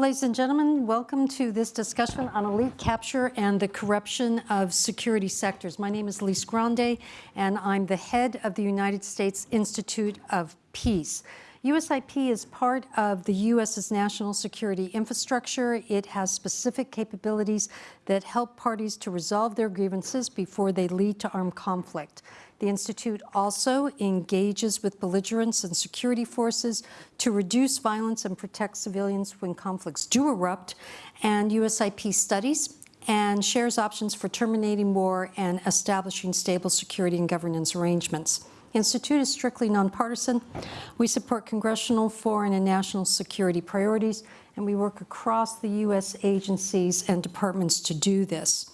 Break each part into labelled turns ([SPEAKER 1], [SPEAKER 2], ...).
[SPEAKER 1] Ladies and gentlemen, welcome to this discussion on elite capture and the corruption of security sectors. My name is Lise Grande, and I'm the head of the United States Institute of Peace. USIP is part of the U.S.'s national security infrastructure. It has specific capabilities that help parties to resolve their grievances before they lead to armed conflict. The Institute also engages with belligerents and security forces to reduce violence and protect civilians when conflicts do erupt, and USIP studies and shares options for terminating war and establishing stable security and governance arrangements. Institute is strictly nonpartisan. We support congressional, foreign, and national security priorities, and we work across the U.S. agencies and departments to do this.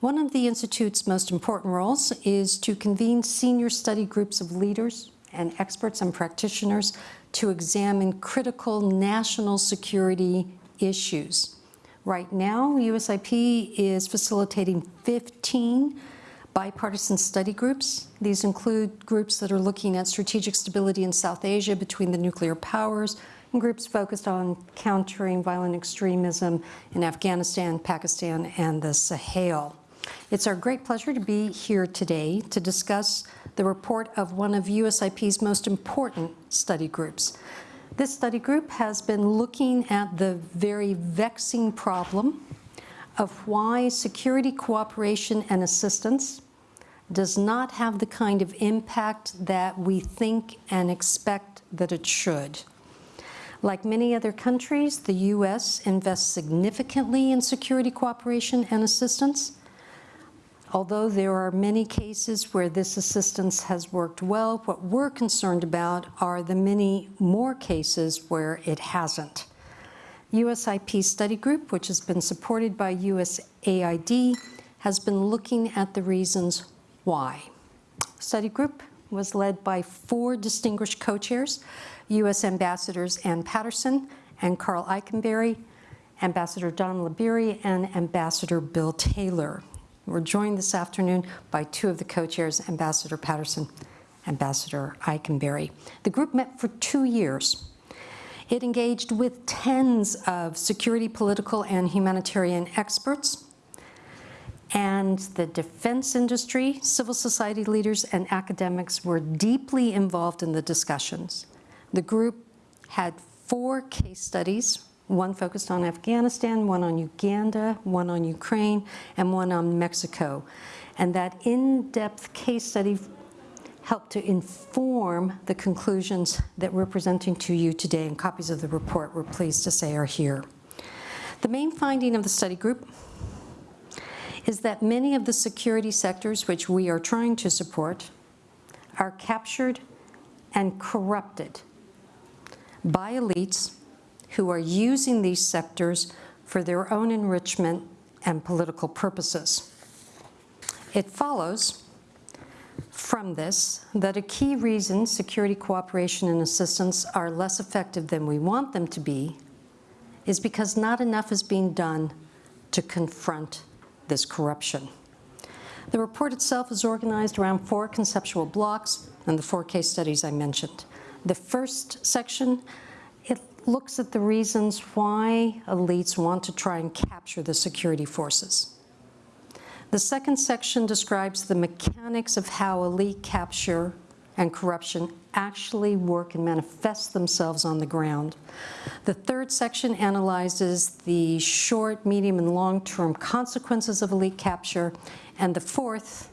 [SPEAKER 1] One of the Institute's most important roles is to convene senior study groups of leaders and experts and practitioners to examine critical national security issues. Right now, USIP is facilitating 15 bipartisan study groups. These include groups that are looking at strategic stability in South Asia between the nuclear powers, and groups focused on countering violent extremism in Afghanistan, Pakistan, and the Sahel. It's our great pleasure to be here today to discuss the report of one of USIP's most important study groups. This study group has been looking at the very vexing problem of why security cooperation and assistance does not have the kind of impact that we think and expect that it should. Like many other countries, the U.S. invests significantly in security cooperation and assistance, Although there are many cases where this assistance has worked well, what we're concerned about are the many more cases where it hasn't. USIP Study Group, which has been supported by USAID, has been looking at the reasons why. Study Group was led by four distinguished co-chairs, U.S. Ambassadors Anne Patterson and Karl Eikenberry, Ambassador Don Laberi, and Ambassador Bill Taylor. We're joined this afternoon by two of the co-chairs, Ambassador Patterson, Ambassador Eikenberry. The group met for two years. It engaged with tens of security, political, and humanitarian experts, and the defense industry, civil society leaders, and academics were deeply involved in the discussions. The group had four case studies one focused on Afghanistan, one on Uganda, one on Ukraine, and one on Mexico. And that in-depth case study helped to inform the conclusions that we're presenting to you today, and copies of the report, we're pleased to say, are here. The main finding of the study group is that many of the security sectors which we are trying to support are captured and corrupted by elites who are using these sectors for their own enrichment and political purposes. It follows from this that a key reason security cooperation and assistance are less effective than we want them to be is because not enough is being done to confront this corruption. The report itself is organized around four conceptual blocks and the four case studies I mentioned. The first section it looks at the reasons why elites want to try and capture the security forces. The second section describes the mechanics of how elite capture and corruption actually work and manifest themselves on the ground. The third section analyzes the short, medium, and long-term consequences of elite capture. And the fourth,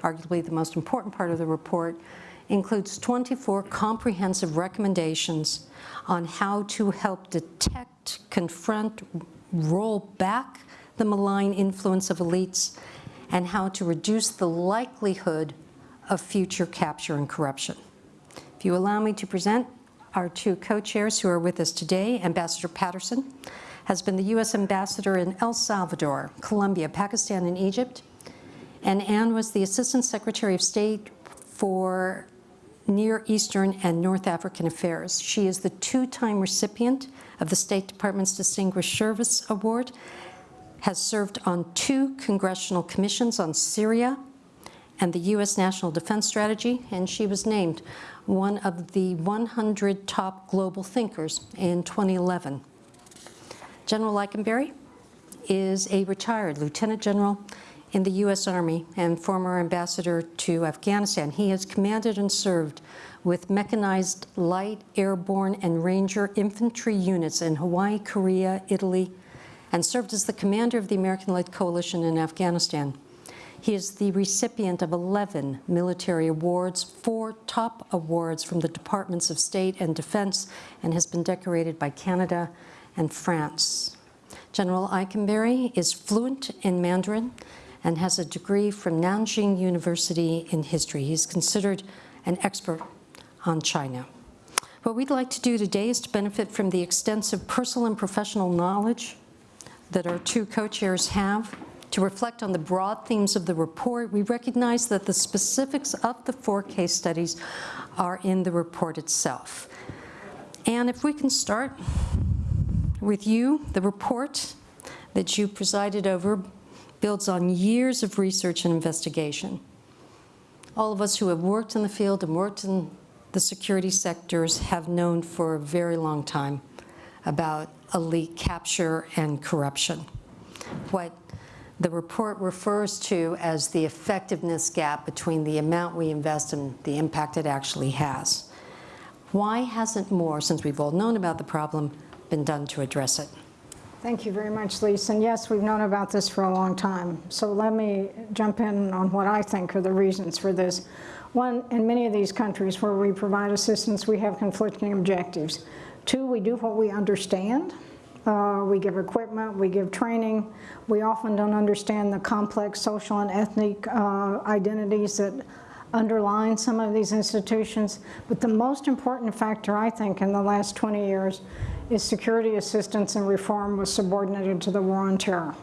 [SPEAKER 1] arguably the most important part of the report, includes 24 comprehensive recommendations on how to help detect, confront, roll back the malign influence of elites, and how to reduce the likelihood of future capture and corruption. If you allow me to present our two co-chairs who are with us today, Ambassador Patterson has been the U.S. Ambassador in El Salvador, Colombia, Pakistan, and Egypt, and Anne was the Assistant Secretary of State for Near Eastern and North African Affairs. She is the two-time recipient of the State Department's Distinguished Service Award, has served on two congressional commissions on Syria and the U.S. National Defense Strategy, and she was named one of the 100 top global thinkers in 2011. General Eikenberry is a retired lieutenant general in the U.S. Army and former ambassador to Afghanistan. He has commanded and served with mechanized light, airborne, and ranger infantry units in Hawaii, Korea, Italy, and served as the commander of the American-led coalition in Afghanistan. He is the recipient of 11 military awards, four top awards from the Departments of State and Defense, and has been decorated by Canada and France. General Eikenberry is fluent in Mandarin and has a degree from Nanjing University in history. He's considered an expert on China. What we'd like to do today is to benefit from the extensive personal and professional knowledge that our two co-chairs have to reflect on the broad themes of the report. We recognize that the specifics of the four case studies are in the report itself. And if we can start with you, the report that you presided over builds on years of research and investigation. All of us who have worked in the field and worked in the security sectors have known for a very long time about elite capture and corruption. What the report refers to as the effectiveness gap between the amount we invest and the impact it actually has. Why hasn't more, since we've all known about the problem, been done to address it?
[SPEAKER 2] Thank you very much, Lisa. And yes, we've known about this for a long time. So let me jump in on what I think are the reasons for this. One, in many of these countries where we provide assistance, we have conflicting objectives. Two, we do what we understand. Uh, we give equipment, we give training. We often don't understand the complex social and ethnic uh, identities that underline some of these institutions. But the most important factor, I think, in the last 20 years is security assistance and reform was subordinated to the war on terror.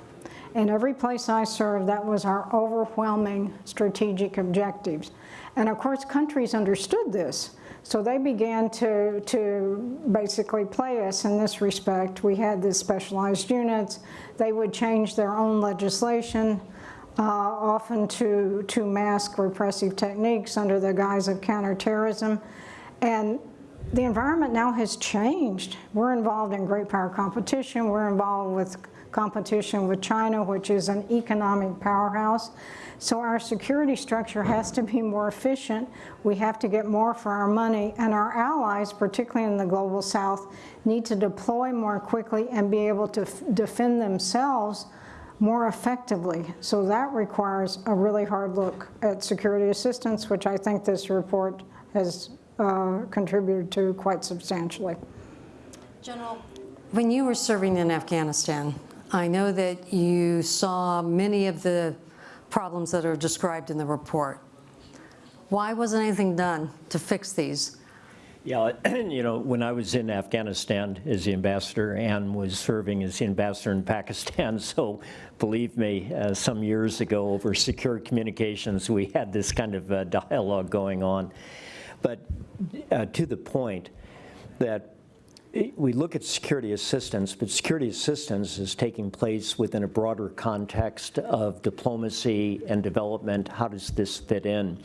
[SPEAKER 2] In every place I served, that was our overwhelming strategic objectives. And of course, countries understood this. So they began to, to basically play us in this respect. We had these specialized units. They would change their own legislation, uh, often to, to mask repressive techniques under the guise of counterterrorism. And the environment now has changed. We're involved in great power competition. We're involved with competition with China, which is an economic powerhouse. So our security structure has to be more efficient. We have to get more for our money. And our allies, particularly in the global south, need to deploy more quickly and be able to defend themselves more effectively. So that requires a really hard look at security assistance, which I think this report has uh, contributed to quite substantially.
[SPEAKER 1] General, when you were serving in Afghanistan, I know that you saw many of the problems that are described in the report. Why wasn't anything done to fix these?
[SPEAKER 3] Yeah, you know, when I was in Afghanistan as the ambassador and was serving as the ambassador in Pakistan, so believe me, uh, some years ago over secure communications, we had this kind of uh, dialogue going on. But uh, to the point that we look at security assistance, but security assistance is taking place within a broader context of diplomacy and development. How does this fit in?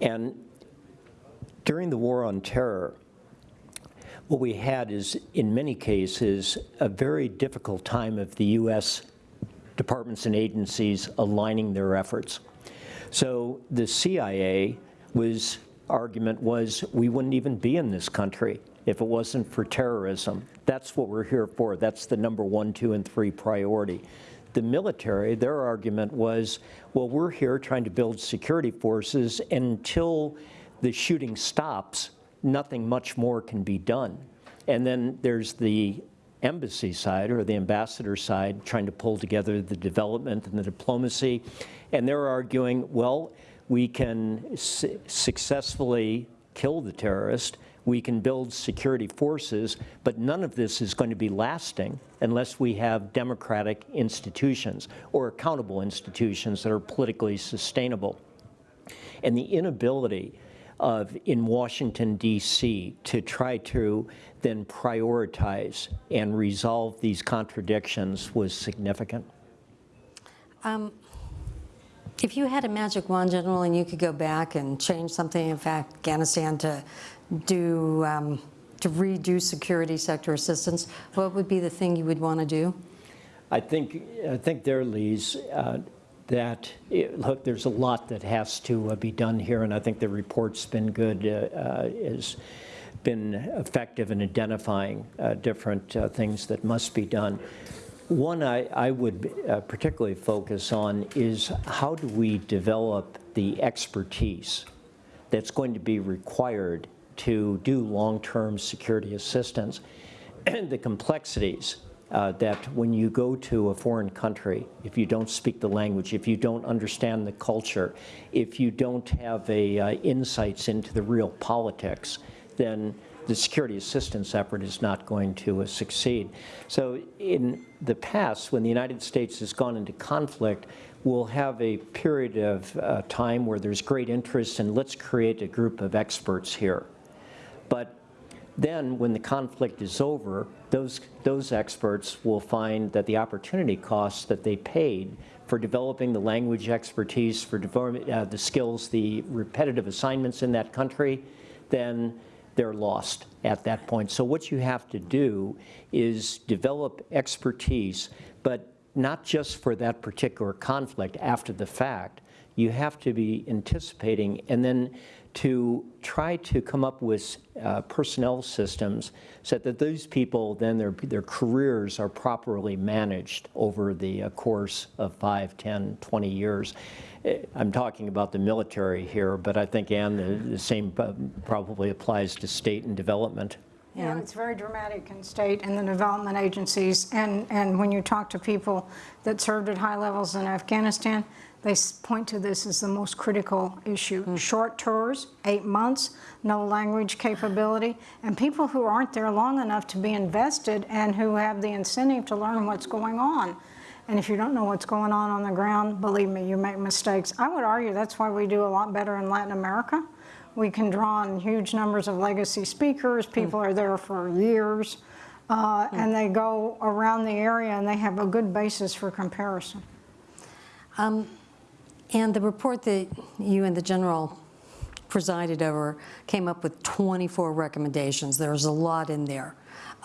[SPEAKER 3] And during the war on terror, what we had is, in many cases, a very difficult time of the U.S. departments and agencies aligning their efforts. So the CIA was argument was we wouldn't even be in this country if it wasn't for terrorism. That's what we're here for. That's the number one, two, and three priority. The military, their argument was, well, we're here trying to build security forces, and until the shooting stops, nothing much more can be done. And then there's the embassy side or the ambassador side trying to pull together the development and the diplomacy. And they're arguing, well, we can su successfully kill the terrorist we can build security forces, but none of this is going to be lasting unless we have democratic institutions or accountable institutions that are politically sustainable. And the inability of in Washington, D.C. to try to then prioritize and resolve these contradictions was significant.
[SPEAKER 1] Um, if you had a magic wand, General, and you could go back and change something in fact, Afghanistan to do um, to redo security sector assistance, what would be the thing you would want to do?
[SPEAKER 3] I think, I think there, Lise, uh, that, it- look, there's a lot that has to uh, be done here, and I think the report's been good, uh, uh, has been effective in identifying uh, different uh, things that must be done. One I, I would uh, particularly focus on is how do we develop the expertise that's going to be required to do long-term security assistance and the complexities uh, that when you go to a foreign country, if you don't speak the language, if you don't understand the culture, if you don't have a uh, insights into the real politics, then the security assistance effort is not going to uh, succeed. So in the past, when the United States has gone into conflict, we'll have a period of uh, time where there's great interest and let's create a group of experts here. But then, when the conflict is over, those, those experts will find that the opportunity costs that they paid for developing the language expertise, for uh, the skills, the repetitive assignments in that country, then they're lost at that point. So what you have to do is develop expertise, but not just for that particular conflict after the fact. You have to be anticipating and then to try to come up with uh, personnel systems so that those people, then their, their careers are properly managed over the uh, course of 5, 10, 20 years. Eh, I'm talking about the military here, but I think, Anne, the, the same probably applies to state and development.
[SPEAKER 2] Yeah, it's very dramatic in state and the development agencies. And, and when you talk to people that served at high levels in Afghanistan, they point to this as the most critical issue. Hmm. Short tours, eight months, no language capability, and people who aren't there long enough to be invested and who have the incentive to learn what's going on. And if you don't know what's going on on the ground, believe me, you make mistakes. I would argue that's why we do a lot better in Latin America. We can draw on huge numbers of legacy speakers. Hmm. People are there for years. Uh, hmm. And they go around the area and they have a good basis for comparison.
[SPEAKER 1] Um, And the report that you and the general presided over came up with 24 recommendations. There's a lot in there.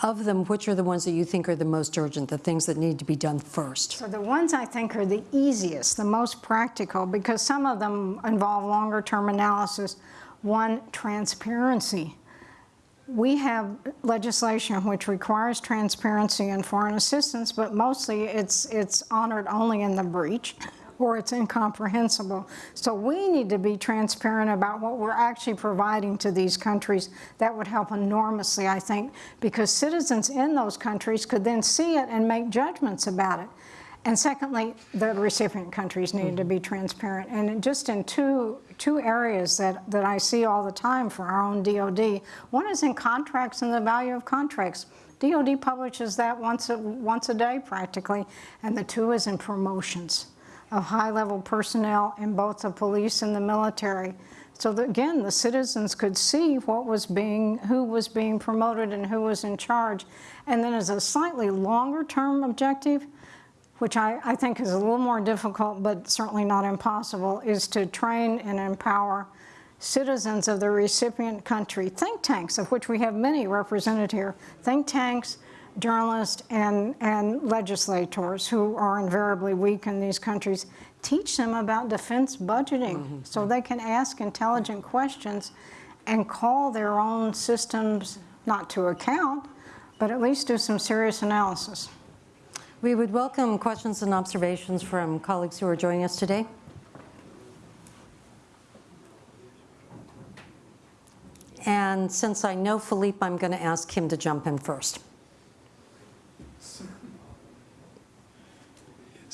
[SPEAKER 1] Of them, which are the ones that you think are the most urgent, the things that need to be done first?
[SPEAKER 2] So the ones I think are the easiest, the most practical, because some of them involve longer term analysis. One, transparency. We have legislation which requires transparency in foreign assistance, but mostly it's, it's honored only in the breach or it's incomprehensible. So we need to be transparent about what we're actually providing to these countries. That would help enormously, I think, because citizens in those countries could then see it and make judgments about it. And secondly, the recipient countries need to be transparent. And just in two, two areas that, that I see all the time for our own DOD, one is in contracts and the value of contracts. DOD publishes that once a, once a day practically, and the two is in promotions of high-level personnel in both the police and the military. So that, again, the citizens could see what was being, who was being promoted and who was in charge. And then as a slightly longer-term objective, which I, I think is a little more difficult, but certainly not impossible, is to train and empower citizens of the recipient country, think tanks, of which we have many represented here, think tanks, journalists, and, and legislators who are invariably weak in these countries, teach them about defense budgeting mm-hmm. so they can ask intelligent questions and call their own systems not to account, but at least do some serious analysis.
[SPEAKER 1] We would welcome questions and observations from colleagues who are joining us today. And since I know Philippe, I'm going to ask him to jump in first.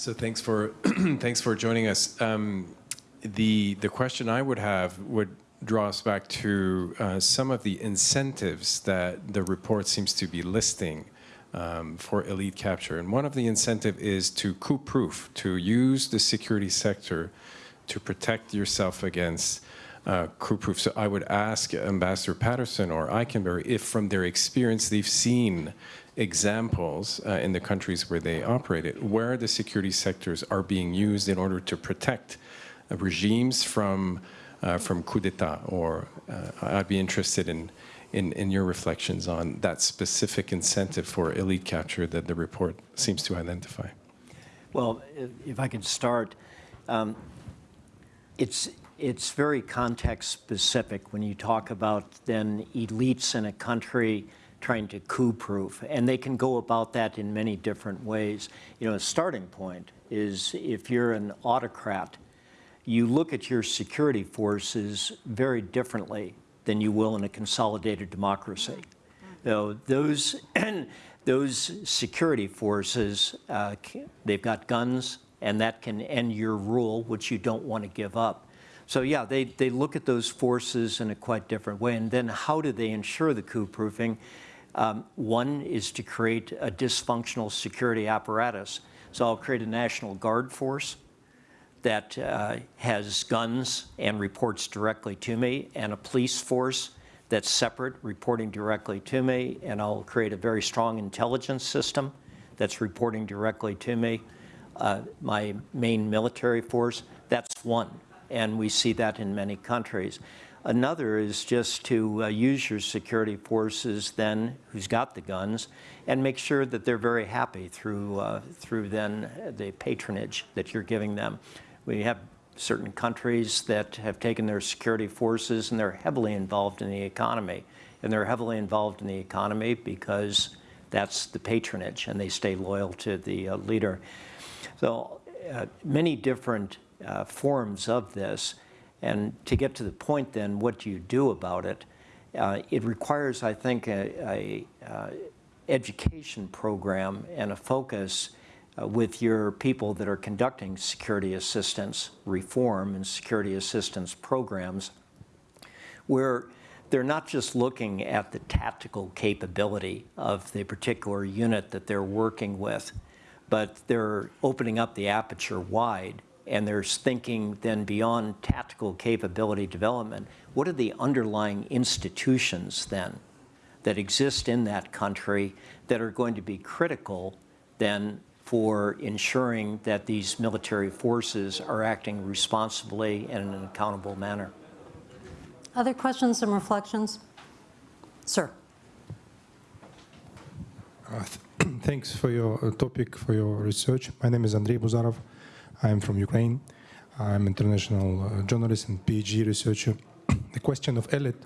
[SPEAKER 4] So thanks for thanks for joining us. Um, the the question I would have would draw us back to uh, some of the incentives that the report seems to be listing um, for elite capture, and one of the incentive is to coup-proof, to use the security sector to protect yourself against uh, coup-proof. So I would ask Ambassador Patterson or Eikenberry if, from their experience, they've seen examples uh, in the countries where they operated, where the security sectors are being used in order to protect uh, regimes from uh, from coup d'état. Or uh, I'd be interested in in, in your reflections on that specific incentive for elite capture that the report seems to identify.
[SPEAKER 3] Well, if- I could start, um, it's, it's very context-specific when you talk about then elites in a country trying to coup-proof, and they can go about that in many different ways. You know, a starting point is if you're an autocrat, you look at your security forces very differently than you will in a consolidated democracy. Though those, those security forces uh, they've got guns, and that can end your rule, which you don't want to give up. So yeah, they, they look at those forces in a quite different way. And then how do they ensure the coup proofing? Um, one is to create a dysfunctional security apparatus. So I'll create a National Guard force that uh, has guns and reports directly to me, and a police force that's separate, reporting directly to me, and I'll create a very strong intelligence system that's reporting directly to me. Uh, My main military force, that's one, and we see that in many countries. Another is just to uh, use your security forces then, who's got the guns, and make sure that they're very happy through, uh, through then the patronage that you're giving them. We have certain countries that have taken their security forces and they're heavily involved in the economy. And they're heavily involved in the economy because that's the patronage and they stay loyal to the uh, leader. So uh, many different uh, forms of this. And to get to the point then, what do you do about it? Uh, it requires, I think, a, a uh, education program and a focus uh, with your people that are conducting security assistance reform and security assistance programs, where they're not just looking at the tactical capability of the particular unit that they're working with, but they're opening up the aperture wide and there's thinking then beyond tactical capability development. What are the underlying institutions then that exist in that country that are going to be critical then for ensuring that these military forces are acting responsibly and in an accountable manner?
[SPEAKER 1] Other questions and reflections? Sir.
[SPEAKER 5] Thanks for your uh, topic, for your research. My name is Andrei Buzarov. I'm from Ukraine. I'm international uh, journalist and PhD researcher. the question of elite,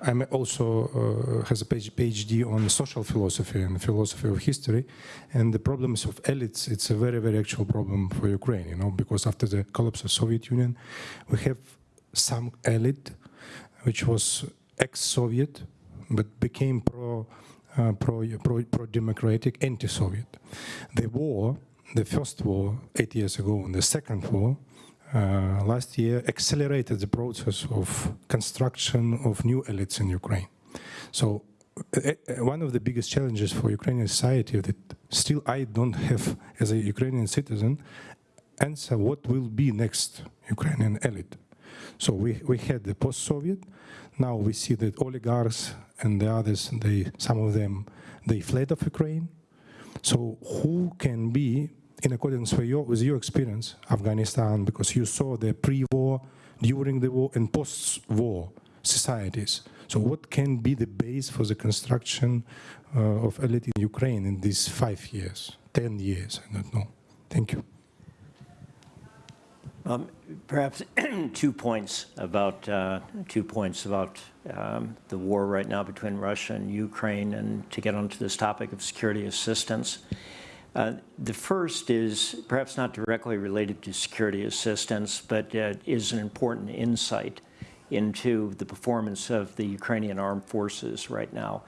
[SPEAKER 5] I'm also uh, has a PhD on social philosophy and philosophy of history. And the problems of elites, it's a very, very actual problem for Ukraine, you know, because after the collapse of Soviet Union, we have some elite, which was ex-Soviet, but became pro uh, pro, pro, pro-democratic, anti-Soviet. The war, the first war eight years ago, and the second war uh, last year accelerated the process of construction of new elites in Ukraine. So uh, uh, one of the biggest challenges for Ukrainian society that still I don't have, as a Ukrainian citizen, answer what will be next Ukrainian elite. So we, we had the post-Soviet, now we see that oligarchs and the others, they, some of them, they fled of Ukraine. So who can be, in accordance with your, with your experience, Afghanistan, because you saw the pre-war, during the war, and post-war societies. So what can be the base for the construction uh, of elite in Ukraine in these five years, 10 years, I don't know. Thank you.
[SPEAKER 3] Um, Perhaps two points about, uh, two points about um, the war right now between Russia and Ukraine, and to get onto this topic of security assistance. Uh, The first is perhaps not directly related to security assistance, but uh, is an important insight into the performance of the Ukrainian armed forces right now.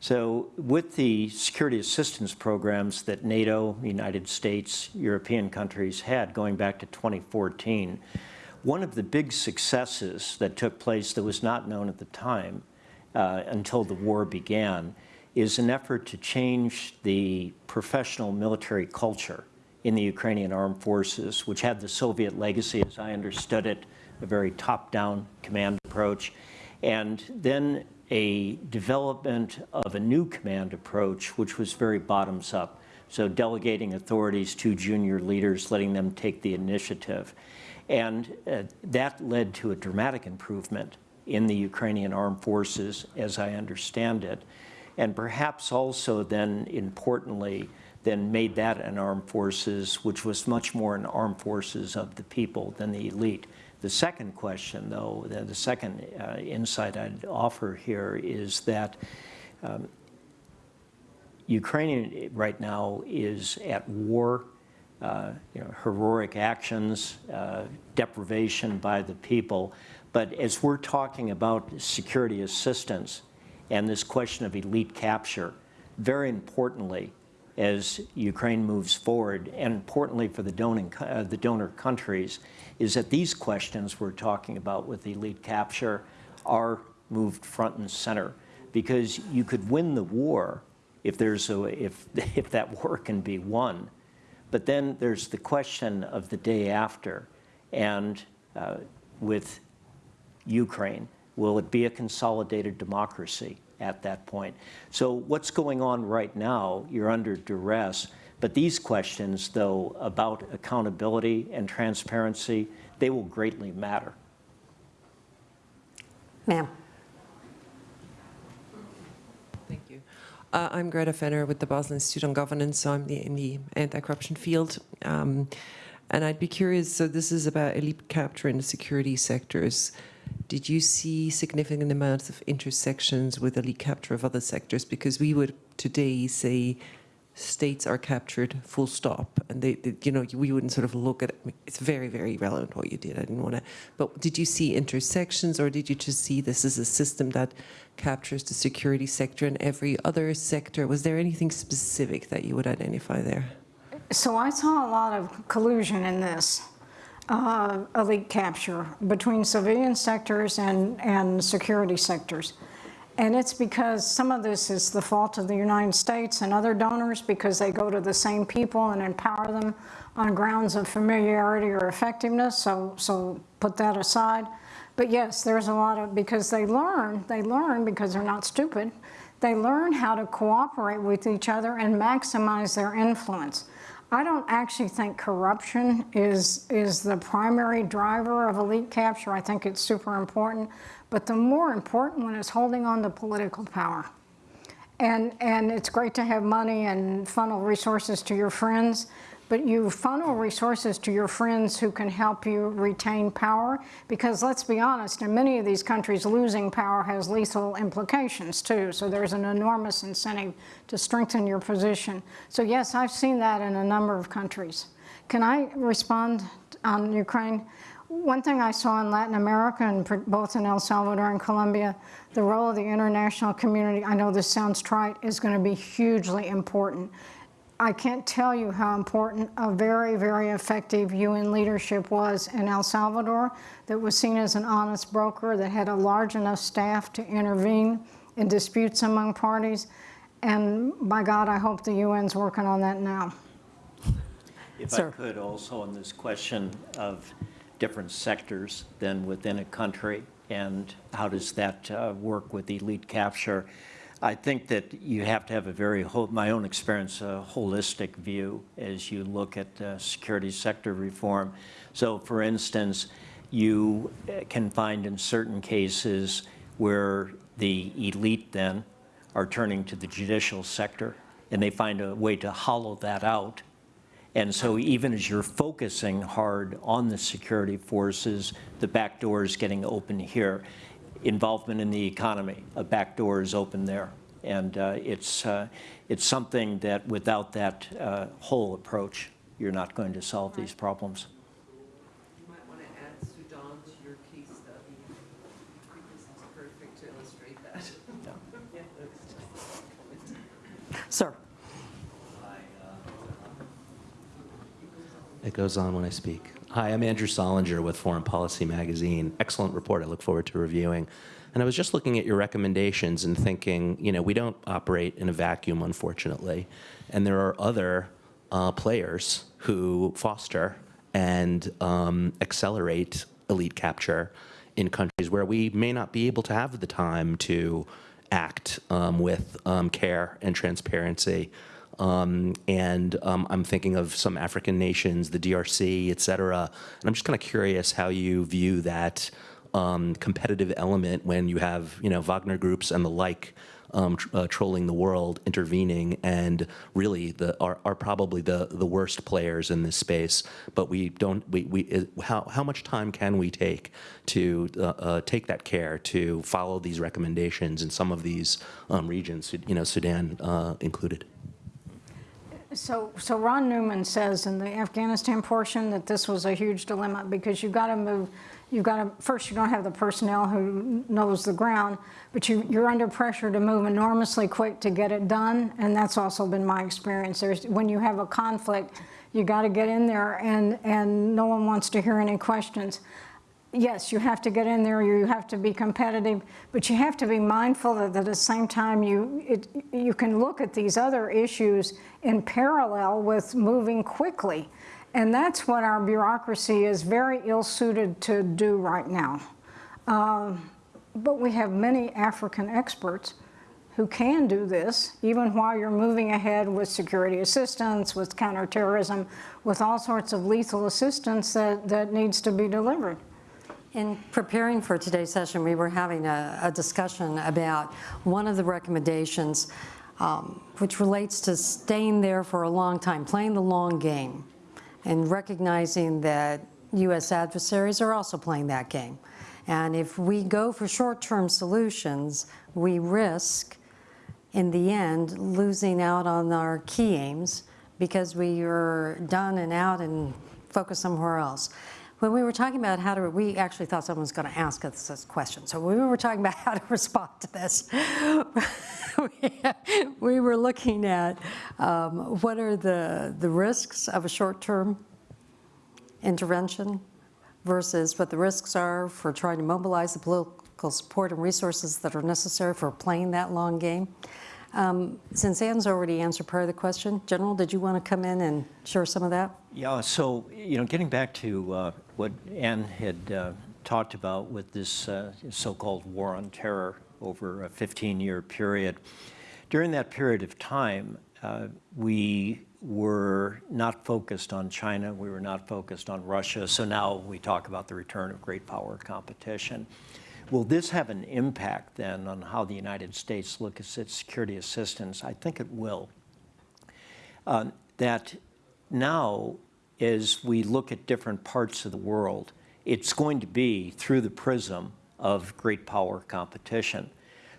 [SPEAKER 3] So with the security assistance programs that NATO, United States, European countries had going back to 2014, one of the big successes that took place that was not known at the time uh, until the war began is an effort to change the professional military culture in the Ukrainian armed forces, which had the Soviet legacy, as I understood it, a very top-down command approach, and then a development of a new command approach, which was very bottoms up. So delegating authorities to junior leaders, letting them take the initiative. And uh, that led to a dramatic improvement in the Ukrainian armed forces, as I understand it, and perhaps also then importantly, then made that an armed forces, which was much more an armed forces of the people than the elite. The second question, though, the, second uh, insight I'd offer here is that um, Ukraine right now is at war, uh, you know, heroic actions, uh, deprivation by the people. But as we're talking about security assistance and this question of elite capture, very importantly, as Ukraine moves forward, and importantly for the, doning, uh, the donor countries, is that these questions we're talking about with elite capture are moved front and center. Because you could win the war if, there's a, if, if that war can be won. But then there's the question of the day after. And uh, with Ukraine, will it be a consolidated democracy at that point? So what's going on right now, you're under duress, but these questions, though, about accountability and transparency, they will greatly matter.
[SPEAKER 1] Ma'am.
[SPEAKER 6] Thank you. Uh, I'm Gretta Fenner with the Basel Institute on Governance, so I'm the, in the anti-corruption field. Um, and I'd be curious, so this is about elite capture in the security sectors. Did you see significant amounts of intersections with elite capture of other sectors? Because we would today say states are captured full stop. And they, they, you know we wouldn't sort of look at it it's very very relevant what you did. I didn't want to but did you see intersections or did you just see this as a system that captures the security sector and every other sector? Was there anything specific that you would identify there?
[SPEAKER 2] So I saw a lot of collusion in this uh, elite capture between civilian sectors and, and security sectors. And it's because some of this is the fault of the United States and other donors because they go to the same people and empower them on grounds of familiarity or effectiveness, so, so put that aside. But yes, there's a lot of, because they learn, they learn because they're not stupid, they learn how to cooperate with each other and maximize their influence. I don't actually think corruption is, is the primary driver of elite capture. I think it's super important. But the more important one is holding on to political power. And, and it's great to have money and funnel resources to your friends, but you funnel resources to your friends who can help you retain power because let's be honest, in many of these countries, losing power has lethal implications too. So there's an enormous incentive to strengthen your position. So yes, I've seen that in a number of countries. Can I respond on Ukraine? One thing I saw in Latin America, and both in El Salvador and Colombia, the role of the international community, I know this sounds trite, is going to be hugely important. I can't tell you how important a very, very effective UN leadership was in El Salvador that was seen as an honest broker that had a large enough staff to intervene in disputes among parties. And by God, I hope the UN's working on that now.
[SPEAKER 3] If
[SPEAKER 1] Sir.
[SPEAKER 3] I could also on this question of different sectors than within a country and how does that uh, work with elite capture? I think that you have to have a very, my own experience, a holistic view as you look at uh, security sector reform. So for instance, you uh, can find in certain cases where the elite then are turning to the judicial sector and they find a way to hollow that out and so even as you're focusing hard on the security forces, the back door is getting open here. Involvement in the economy, a back door is open there. And uh, it's, uh, it's something that without that uh, whole approach, you're not going to solve these problems.
[SPEAKER 6] you might want to add sudan to your case study because it's perfect to illustrate that
[SPEAKER 1] Sir.
[SPEAKER 7] It goes on when I speak. Hi, I'm Andrew Solinger with Foreign Policy Magazine. Excellent report. I look forward to reviewing. And I was just looking at your recommendations and thinking, you know, we don't operate in a vacuum, unfortunately. And there are other uh, players who foster and um, accelerate elite capture in countries where we may not be able to have the time to act um, with um, care and transparency. Um, and um, I'm thinking of some African nations, the DRC, et cetera. And I'm just kind of curious how you view that um, competitive element when you have, you know, Wagner groups and the like um, tr- uh, trolling the world, intervening, and really the, are, are probably the, the worst players in this space. But we don't, we, we, how, how much time can we take to uh, uh, take that care to follow these recommendations in some of these um, regions, you know, Sudan uh, included?
[SPEAKER 2] So, so Ron Neumann says in the Afghanistan portion that this was a huge dilemma because you've got to move, you've got to, first you don't have the personnel who knows the ground, but you, you're under pressure to move enormously quick to get it done. And that's also been my experience. There's, when you have a conflict, you got to get in there and, and no one wants to hear any questions. Yes, you have to get in there, you have to be competitive, but you have to be mindful that at the same time you, it, you can look at these other issues in parallel with moving quickly. And that's what our bureaucracy is very ill-suited to do right now. Um, but we have many African experts who can do this, even while you're moving ahead with security assistance, with counterterrorism, with all sorts of lethal assistance that, that needs to be delivered.
[SPEAKER 1] In preparing for today's session, we were having a, a discussion about one of the recommendations, um, which relates to staying there for a long time, playing the long game, and recognizing that U.S. adversaries are also playing that game. And if we go for short-term solutions, we risk, in the end, losing out on our key aims because we are done and out and focus somewhere else. When we were talking about how to, we actually thought someone was going to ask us this question. So when we were talking about how to respond to this, we were looking at um, what are the, the risks of a short-term intervention versus what the risks are for trying to mobilize the political support and resources that are necessary for playing that long game. Um, Since Anne's already answered part of the question, General, did you want to come in and share some of that?
[SPEAKER 3] Yeah, so, you know, getting back to uh, what Anne had uh, talked about with this uh, so-called war on terror over a 15-year period, during that period of time, uh, we were not focused on China, we were not focused on Russia, so now we talk about the return of great power competition. Will this have an impact then on how the United States looks at its security assistance? I think it will. Uh, that now, as we look at different parts of the world, it's going to be through the prism of great power competition.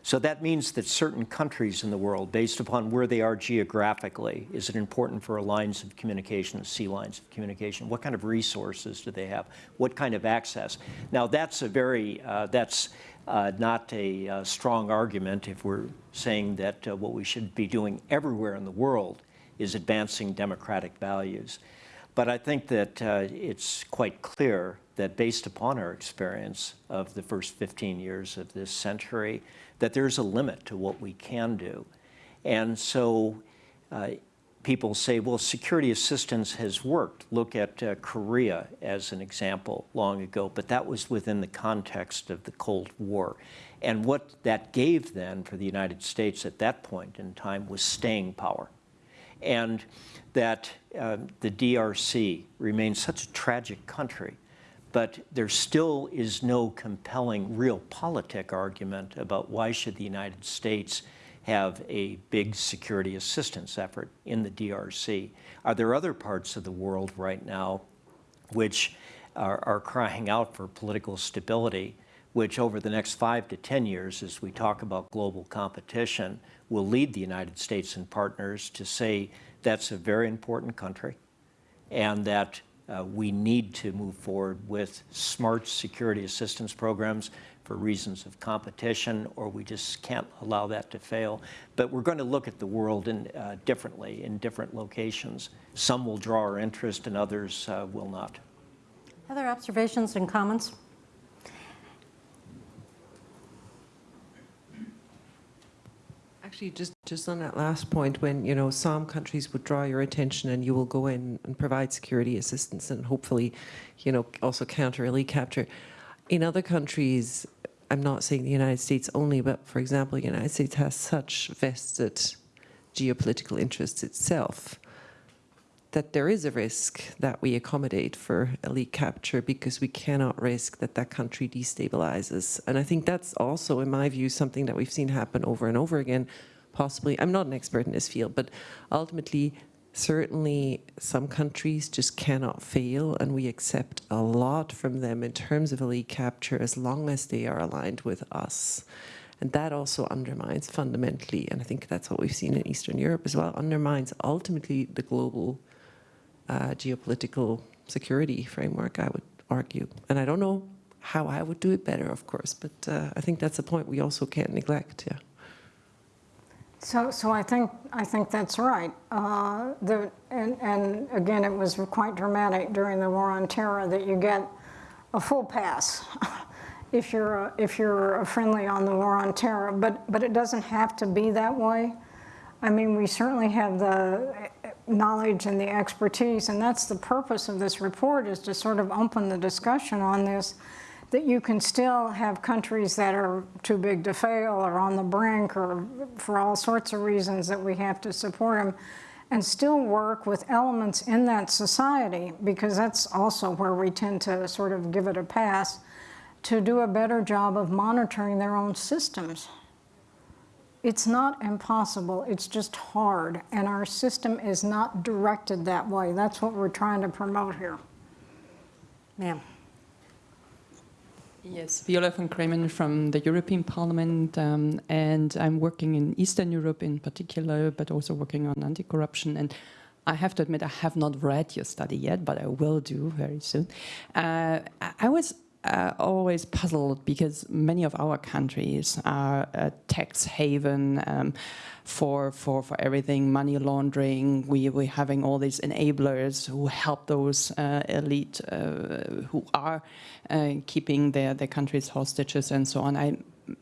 [SPEAKER 3] So that means that certain countries in the world, based upon where they are geographically, is it important for lines of communication, sea lines of communication? What kind of resources do they have? What kind of access? Now that's a very, uh, that's uh, not a uh, strong argument if we're saying that uh, what we should be doing everywhere in the world is advancing democratic values. But I think that uh, it's quite clear that based upon our experience of the first 15 years of this century, that there's a limit to what we can do. And so uh, people say, well, security assistance has worked. Look at uh, Korea as an example long ago, but that was within the context of the Cold War. And what that gave then for the United States at that point in time was staying power. And that uh, the DRC remains such a tragic country, but there still is no compelling real politic argument about why should the United States have a big security assistance effort in the DRC. Are there other parts of the world right now which are, are crying out for political stability, which over the next five to 10 years, as we talk about global competition, will lead the United States and partners to say that's a very important country and that uh, we need to move forward with smart security assistance programs for reasons of competition, or we just can't allow that to fail. But we're going to look at the world in, uh, differently in different locations. Some will draw our interest and others uh, will not.
[SPEAKER 1] Other observations and comments?
[SPEAKER 6] Actually, just, just on that last point, when, you know, some countries would draw your attention and you will go in and provide security assistance and hopefully, you know, also counter elite capture. In other countries, I'm not saying the United States only, but for example, the United States has such vested geopolitical interests itself that there is a risk that we accommodate for elite capture because we cannot risk that that country destabilizes. And I think that's also, in my view, something that we've seen happen over and over again. Possibly, I'm not an expert in this field, but ultimately, certainly some countries just cannot fail, and we accept a lot from them in terms of elite capture as long as they are aligned with us. And that also undermines fundamentally, and I think that's what we've seen in Eastern Europe as well, undermines ultimately the global uh, geopolitical security framework, I would argue. And I don't know how I would do it better, of course, but uh, I think that's a point we also can't neglect, yeah.
[SPEAKER 2] So, so I think I think that's right. Uh, the, and, and again, it was quite dramatic during the war on terror that you get a full pass if you're a, if you're friendly on the war on terror. But but it doesn't have to be that way. I mean, we certainly have the eh, knowledge and the expertise, and that's the purpose of this report is to sort of open the discussion on this that you can still have countries that are too big to fail or on the brink or for all sorts of reasons that we have to support them and still work with elements in that society because that's also where we tend to sort of give it a pass to do a better job of monitoring their own systems. It's not impossible, it's just hard, and our system is not directed that way. That's what we're trying to promote here.
[SPEAKER 1] Ma'am.
[SPEAKER 8] Yes, Viola von Cramon from the European Parliament, um, and I'm working in Eastern Europe in particular, but also working on anti-corruption. And I have to admit, I have not read your study yet, but I will do very soon. Uh, I was uh, always puzzled because many of our countries are a tax haven um, for, for, for everything, money laundering. We, we're having all these enablers who help those uh, elite uh, who are uh, keeping their, their countries hostages and so on. I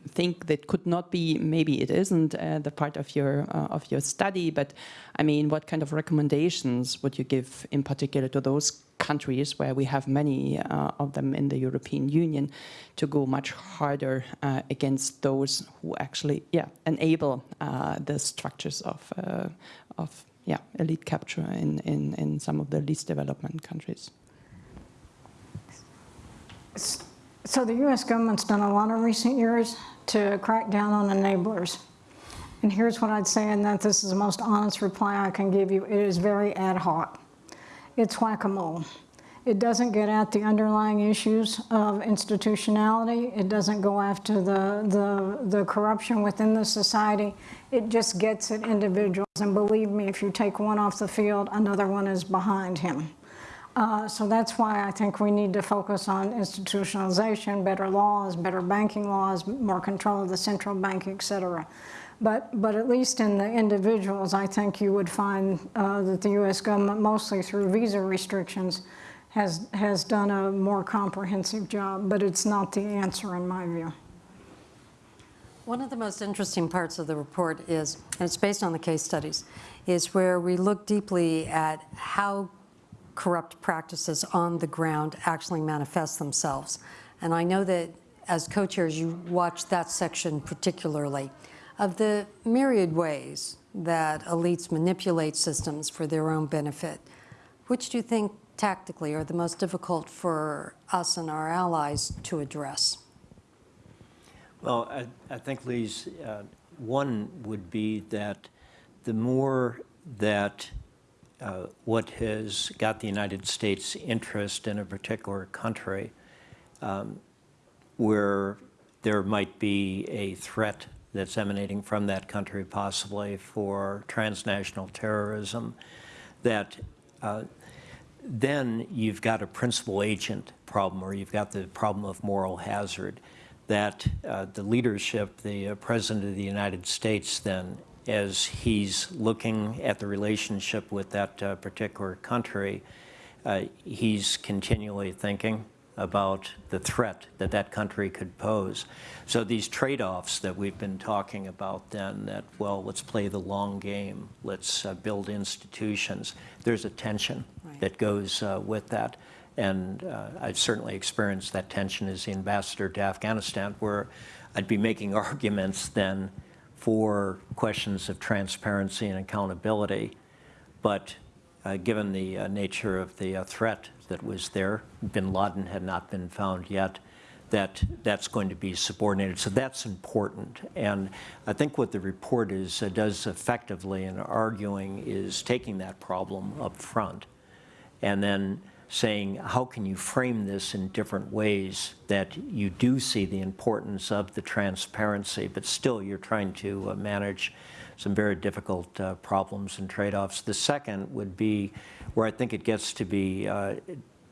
[SPEAKER 8] think that could not be, maybe it isn't uh, the part of your, uh, of your study, but I mean, what kind of recommendations would you give in particular to those countries where we have many uh, of them in the European Union to go much harder uh, against those who actually yeah enable uh, the structures of uh, of yeah elite capture in, in in some of the least development countries.
[SPEAKER 2] So the U.S. government's done a lot in recent years to crack down on enablers. And here's what I'd say, and that this is the most honest reply I can give you. It is very ad hoc it's whack-a-mole. It doesn't get at the underlying issues of institutionality. It doesn't go after the, the, the corruption within the society. It just gets at individuals. And believe me, if you take one off the field, another one is behind him. Uh, so that's why I think we need to focus on institutionalization, better laws, better banking laws, more control of the central bank, et cetera. But, but at least in the individuals, I think you would find uh, that the U.S. government, mostly through visa restrictions, has, has done a more comprehensive job, but it's not the answer in my view.
[SPEAKER 1] One of the most interesting parts of the report is, and it's based on the case studies, is where we look deeply at how corrupt practices on the ground actually manifest themselves. And I know that as co-chairs, you watch that section particularly. Of the myriad ways that elites manipulate systems for their own benefit, which do you think tactically are the most difficult for us and our allies to address?
[SPEAKER 3] Well, I, I think, Lise, uh, one would be that the more that uh, what has got the United States interest in a particular country, um, where there might be a threat that's emanating from that country, possibly for transnational terrorism, that uh, then you've got a principal agent problem, or you've got the problem of moral hazard, that uh, the leadership, the uh, President of the United States then, as he's looking at the relationship with that uh, particular country, uh, he's continually thinking, about the threat that that country could pose. So these trade-offs that we've been talking about then, that, well, let's play the long game, let's uh, build institutions, there's a tension right. that goes uh, with that. And uh, I've certainly experienced that tension as the ambassador to Afghanistan, where I'd be making arguments then for questions of transparency and accountability, but uh, given the uh, nature of the uh, threat that was there, bin Laden had not been found yet, that that's going to be subordinated. So that's important. And I think what the report is, uh, does effectively in arguing is taking that problem up front and then saying, how can you frame this in different ways that you do see the importance of the transparency, but still you're trying to uh, manage some very difficult uh, problems and trade-offs. The second would be where I think it gets to be uh,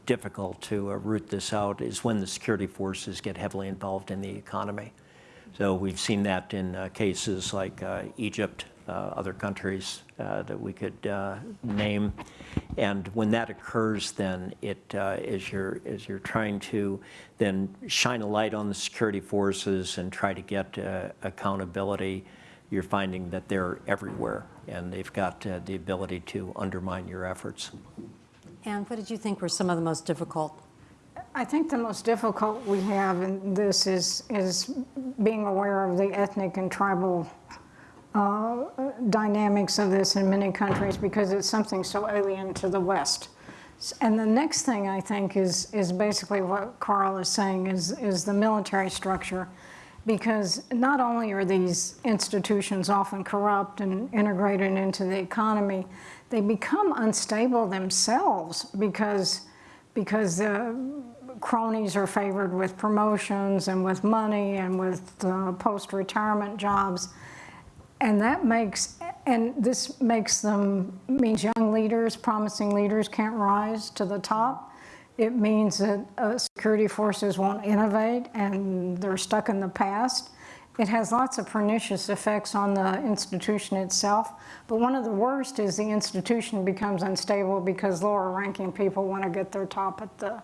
[SPEAKER 3] difficult to uh, root this out is when the security forces get heavily involved in the economy. So we've seen that in uh, cases like uh, Egypt, uh, other countries that we could name. And when that occurs, then it, as, you're, as you're trying to then shine a light on the security forces and try to get accountability, you're finding that they're everywhere and they've got uh, the ability to undermine your efforts.
[SPEAKER 1] And what did you think were some of the most difficult?
[SPEAKER 2] I think the most difficult we have in this is, is being aware of the ethnic and tribal uh, dynamics of this in many countries because it's something so alien to the West. And the next thing I think is, is basically what Karl is saying is, is the military structure. Because not only are these institutions often corrupt and integrated into the economy, they become unstable themselves because, because the cronies are favored with promotions and with money and with uh, post-retirement jobs. And that makes, and this makes them, means young leaders, promising leaders can't rise to the top. It means that uh, security forces won't innovate and they're stuck in the past. It has lots of pernicious effects on the institution itself. But one of the worst is the institution becomes unstable because lower ranking people want to get their top at the,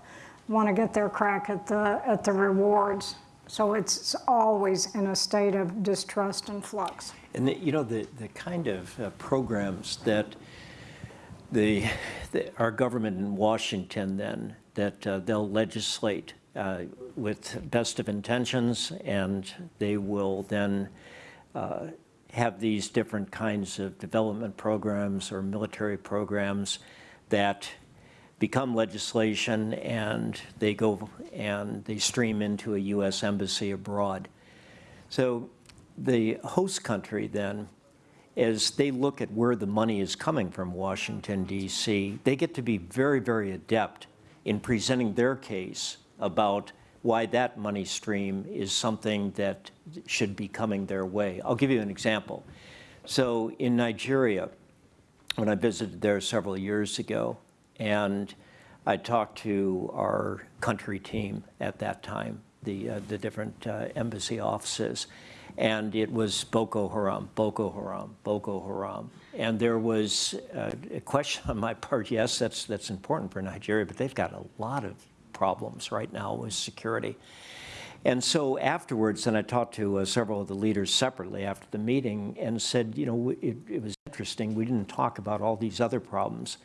[SPEAKER 2] want to get their crack at the, at the rewards. So it's always in a state of distrust and flux.
[SPEAKER 3] And the, you know, the, the kind of uh, programs that the, the, our government in Washington then, that uh, they'll legislate uh, with best of intentions, and they will then uh, have these different kinds of development programs or military programs that become legislation and they go and they stream into a U.S. embassy abroad. So the host country then, as they look at where the money is coming from Washington, D.C., they get to be very, very adept in presenting their case about why that money stream is something that should be coming their way. I'll give you an example. So in Nigeria, when I visited there several years ago, and I talked to our country team at that time, the, uh, the different uh, embassy offices, and it was Boko Haram, Boko Haram, Boko Haram. And there was uh, a question on my part, yes, that's, that's important for Nigeria, but they've got a lot of problems right now with security. And so afterwards, and I talked to uh, several of the leaders separately after the meeting and said, you know, it, it was interesting, we didn't talk about all these other problems.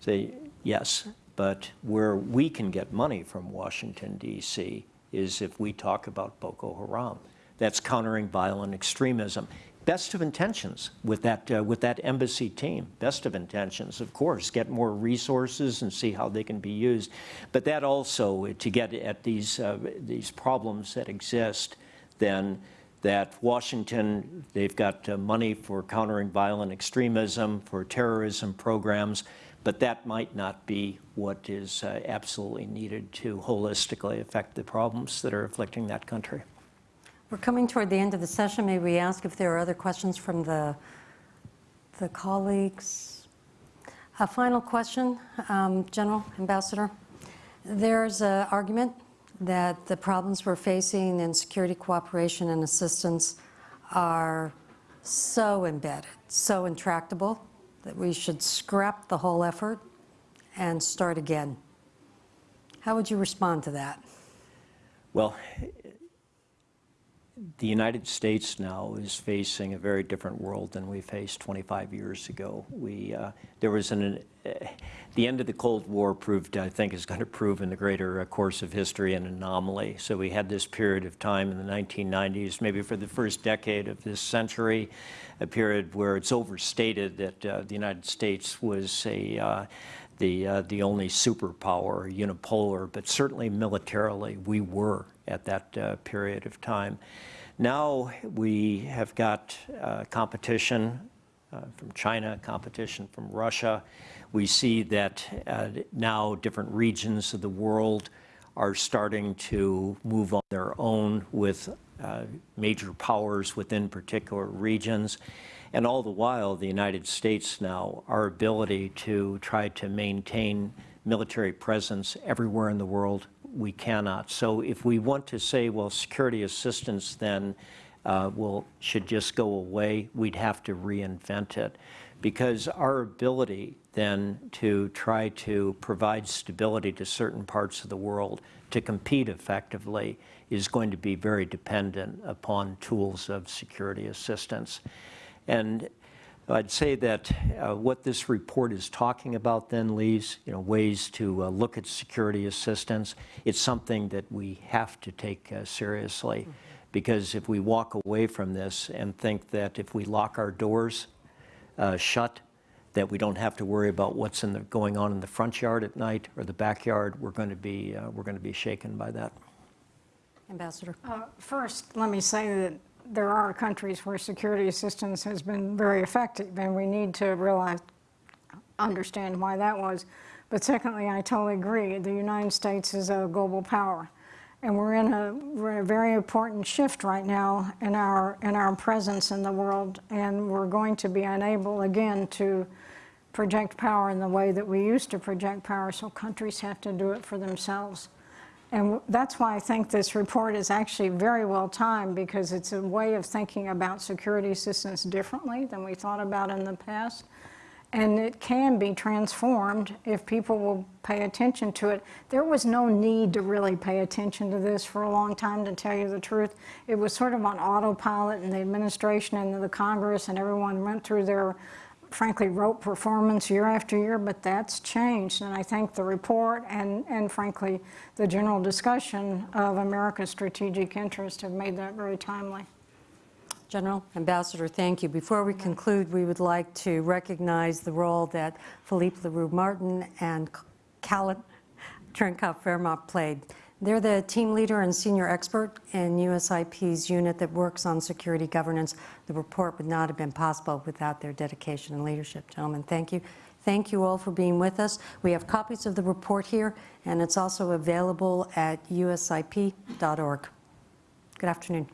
[SPEAKER 3] Say, yes, but where we can get money from Washington, D.C. is if we talk about Boko Haram. That's countering violent extremism. Best of intentions with that, uh, with that embassy team. Best of intentions, of course, get more resources and see how they can be used. But that also, uh, to get at these, uh, these problems that exist, then that Washington, they've got uh, money for countering violent extremism, for terrorism programs, but that might not be what is uh, absolutely needed to holistically affect the problems that are afflicting that country.
[SPEAKER 1] We're coming toward the end of the session. May we ask if there are other questions from the, the colleagues? A final question, um, General Ambassador. There's an argument that the problems we're facing in security cooperation and assistance are so embedded, so intractable, that we should scrap the whole effort and start again. How would you respond to that?
[SPEAKER 3] Well, the United States now is facing a very different world than we faced 25 years ago. We, uh, there was an, uh, the end of the Cold War proved, I think, is going to prove in the greater uh, course of history an anomaly. So we had this period of time in the 1990s, maybe for the first decade of this century, a period where it's overstated that uh, the United States was a uh, the uh, the only superpower, unipolar, but certainly militarily we were at that uh, period of time. Now we have got uh, competition uh, from China, competition from Russia. We see that uh, now different regions of the world are starting to move on their own with uh, major powers within particular regions. And all the while, the United States now, our ability to try to maintain military presence everywhere in the world, we cannot. So if we want to say, well, security assistance then uh, will, should just go away, we'd have to reinvent it. Because our ability then to try to provide stability to certain parts of the world to compete effectively is going to be very dependent upon tools of security assistance. And I'd say that uh, what this report is talking about then, Lise, you know, ways to uh, look at security assistance, it's something that we have to take uh, seriously. Because if we walk away from this and think that if we lock our doors uh, shut, that we don't have to worry about what's in the, going on in the front yard at night or the backyard, we're going to be, uh, we're going to be shaken by that.
[SPEAKER 1] Ambassador.
[SPEAKER 2] Uh, First, let me say that there are countries where security assistance has been very effective, and we need to realize, understand why that was. But secondly, I totally agree. The United States is a global power, and we're in a, we're in a very important shift right now in our in our presence in the world, and we're going to be unable again to project power in the way that we used to project power. So countries have to do it for themselves. And that's why I think this report is actually very well timed because it's a way of thinking about security assistance differently than we thought about in the past. And it can be transformed if people will pay attention to it. There was no need to really pay attention to this for a long time, to tell you the truth. It was sort of on autopilot and the administration and the Congress and everyone went through their frankly, rote performance year after year, but that's changed. And I think the report and, and frankly, the general discussion of America's strategic interest have made that very timely.
[SPEAKER 1] General, Ambassador, thank you. Before we conclude, we would like to recognize the role that Philippe Leroux-Martin and Callan Trenkop Fairmont played. They're the team leader and senior expert in USIP's unit that works on security governance. The report would not have been possible without their dedication and leadership. Gentlemen, thank you. Thank you all for being with us. We have copies of the report here, and it's also available at usip.org. Good afternoon.